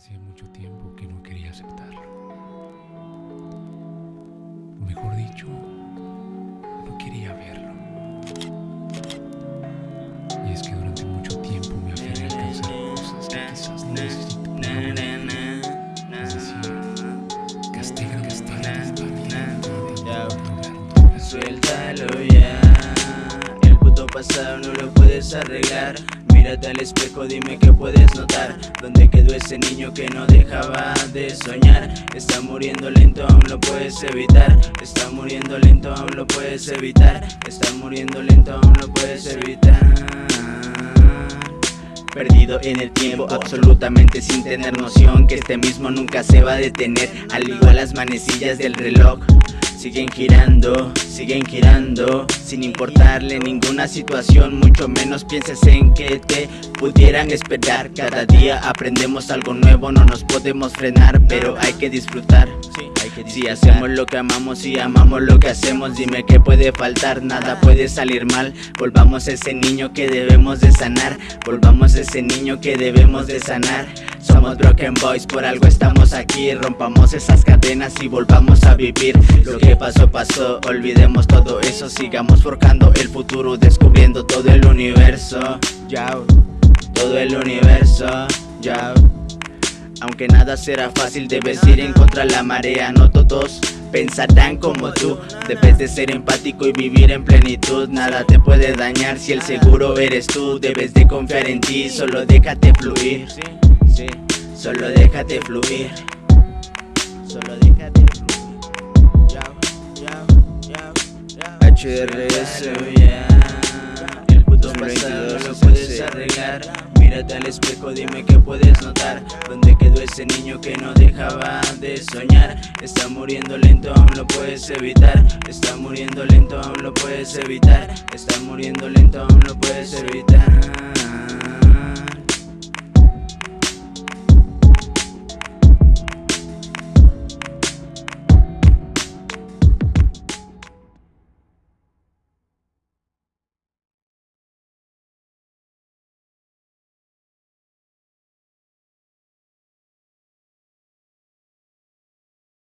Hacía mucho tiempo que no quería aceptarlo. O mejor dicho, no quería verlo. Y es que durante mucho tiempo me aferré a alcanzar cosas que quizás no necesito Es Suéltalo ya El puto pasado no lo puedes arreglar Mírate al espejo, dime que puedes notar. ¿Dónde quedó ese niño que no dejaba de soñar? Está muriendo lento, aún lo puedes evitar. Está muriendo lento, aún lo puedes evitar. Está muriendo lento, aún lo puedes evitar Perdido en el tiempo, absolutamente sin tener noción Que este mismo nunca se va a detener Al igual las manecillas del reloj. Siguen girando, siguen girando Sin importarle ninguna situación Mucho menos pienses en que te pudieran esperar. Cada día aprendemos algo nuevo No nos podemos frenar Pero hay que disfrutar si hacemos lo que amamos y amamos lo que hacemos Dime que puede faltar, nada puede salir mal. Volvamos a ese niño que debemos de sanar Volvamos a ese niño que debemos de sanar. Somos Broken Boys, por algo estamos aquí. Rompamos esas cadenas y volvamos a vivir. Lo que pasó, pasó, olvidemos todo eso Sigamos forjando el futuro, descubriendo todo el universo. Yao, todo el universo, yao aunque nada será fácil, debes ir en contra de la marea No todos pensarán como tú. Debes de ser empático y vivir en plenitud Nada te puede dañar si el seguro eres tú. Debes de confiar en ti, solo déjate fluir. Solo déjate fluir. Solo déjate fluir. El puto pasado lo puedes arreglar. Mírate al espejo, dime que puedes notar. ¿Dónde quedó ese niño que no dejaba de soñar? Está muriendo lento, aún lo puedes evitar. Está muriendo lento, aún lo puedes evitar. Está muriendo lento, aún lo puedes evitar